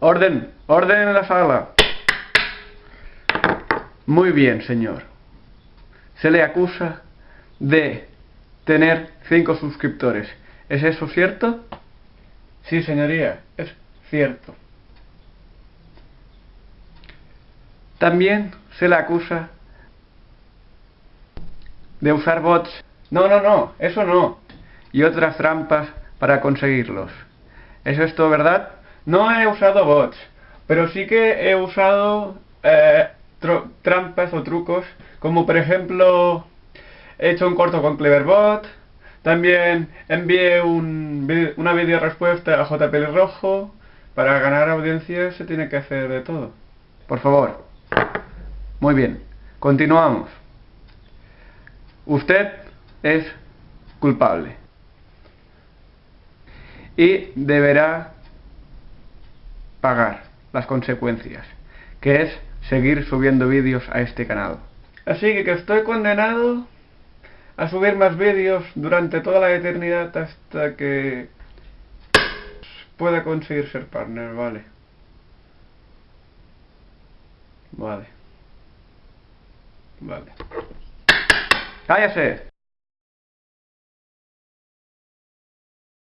Orden, orden en la sala. Muy bien, señor. Se le acusa de tener cinco suscriptores. ¿Es eso cierto? Sí, señoría, es cierto. También se le acusa de usar bots. No, no, no, eso no. Y otras trampas para conseguirlos. ¿Es esto verdad? No he usado bots, pero sí que he usado eh, trampas o trucos, como por ejemplo, he hecho un corto con Cleverbot, también envié un, una video respuesta a JP Rojo, para ganar audiencia se tiene que hacer de todo. Por favor. Muy bien, continuamos. Usted es culpable. Y deberá pagar las consecuencias, que es seguir subiendo vídeos a este canal. Así que, estoy condenado a subir más vídeos durante toda la eternidad hasta que pueda conseguir ser partner, vale. Vale. Vale. ¡Cállese!